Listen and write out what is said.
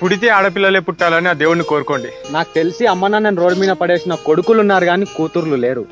పుడితే ఆడపిల్లలే పుట్టాలని ఆ దేవుడిని కోరుకోండి నాకు తెలిసి అమ్మ నాన్న రోడ్డు మీద పడేసిన కొడుకులు ఉన్నారు కానీ కూతుర్లు లేరు